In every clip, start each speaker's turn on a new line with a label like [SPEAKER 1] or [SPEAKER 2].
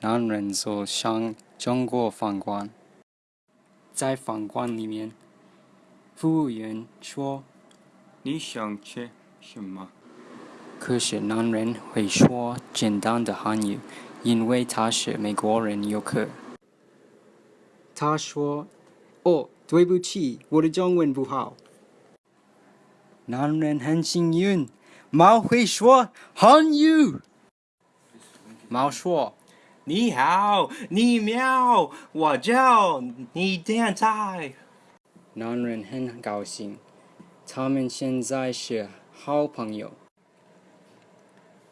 [SPEAKER 1] 男人走向中国饭馆，在饭馆里面，服务员说：“
[SPEAKER 2] 你想吃什么？”
[SPEAKER 1] 可是男人会说简单的汉语，因为他是美国人游客。他说：“哦。”对不起，我的中文不好。男人很幸运，猫会说汉语。猫说：“
[SPEAKER 2] 你好，你喵，我叫你天才。”
[SPEAKER 1] 男人很高兴，他们现在是好朋友。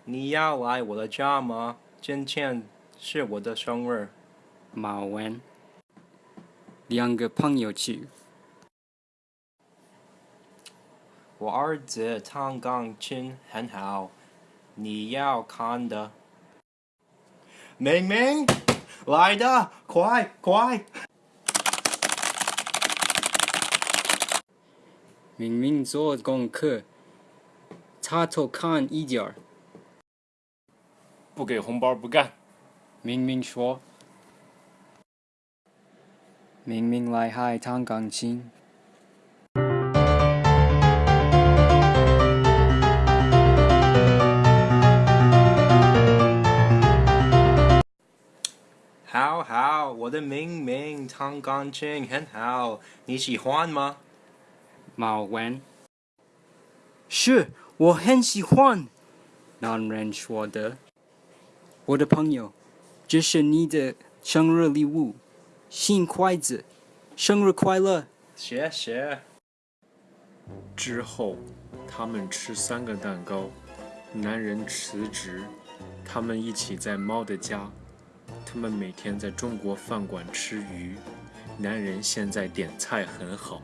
[SPEAKER 2] 你要来我的家吗？今天是我的生日。
[SPEAKER 1] 猫问。两个朋友去。
[SPEAKER 2] 我儿子弹钢琴很好，你要看的。明明来的快快，
[SPEAKER 1] 明明做功课，插头看一点儿，
[SPEAKER 3] 不给红包不干。
[SPEAKER 1] 明明说。明明来还弹钢琴。
[SPEAKER 2] 好，好，我的明明弹钢琴很好，你喜欢吗？
[SPEAKER 1] 马文。是，我很喜欢。那人说的。我的朋友，这是你的生日礼物。新筷子生日快乐。
[SPEAKER 2] 谢谢
[SPEAKER 3] 之后他们吃三个蛋糕男人辞职他们一起在猫的家他们每天在中国饭馆吃鱼男人现在点菜很好。